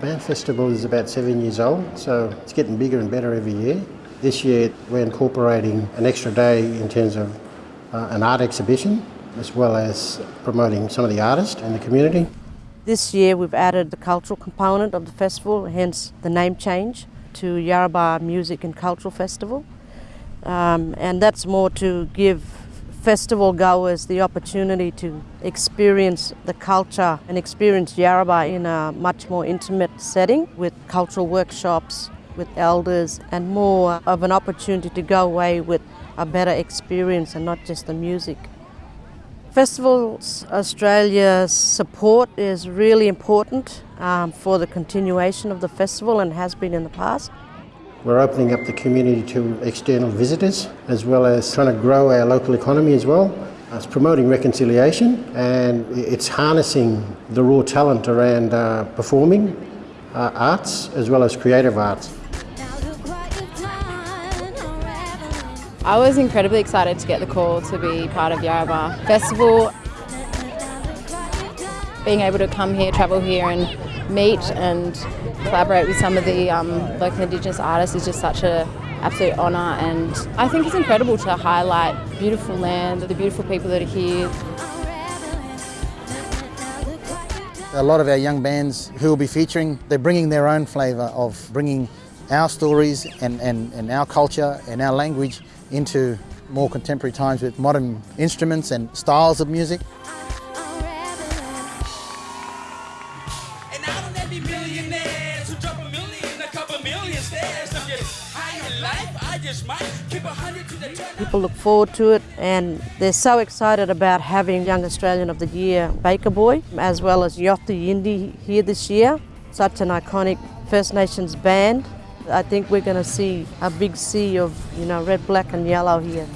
Our festival is about seven years old, so it's getting bigger and better every year. This year we're incorporating an extra day in terms of uh, an art exhibition as well as promoting some of the artists in the community. This year we've added the cultural component of the festival, hence the name change to Yarrabah Music and Cultural Festival. Um, and that's more to give festival goers the opportunity to experience the culture and experience Yarrabah in a much more intimate setting with cultural workshops with elders and more of an opportunity to go away with a better experience and not just the music. Festivals Australia's support is really important um, for the continuation of the festival and has been in the past. We're opening up the community to external visitors as well as trying to grow our local economy as well. It's promoting reconciliation and it's harnessing the raw talent around uh, performing uh, arts as well as creative arts. I was incredibly excited to get the call to be part of Yarrabah Festival. Being able to come here, travel here and meet and collaborate with some of the um, local Indigenous artists is just such an absolute honour and I think it's incredible to highlight beautiful land, the beautiful people that are here. A lot of our young bands who will be featuring, they're bringing their own flavour of bringing our stories and, and, and our culture and our language into more contemporary times with modern instruments and styles of music. People look forward to it and they're so excited about having Young Australian of the Year Baker Boy as well as Yothu Yindi here this year. Such an iconic First Nations band I think we're going to see a big sea of, you know, red, black and yellow here.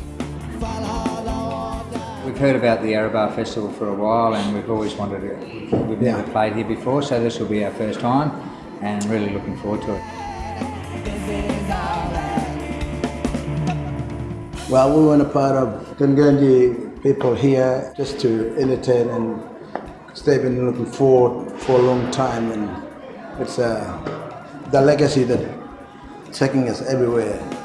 We've heard about the Yarrabah Festival for a while and we've always wanted to, we've never played here before, so this will be our first time and really looking forward to it. Well, we want a part of Gungandji people here just to entertain and they've been looking forward for a long time and it's uh, the legacy that taking us everywhere.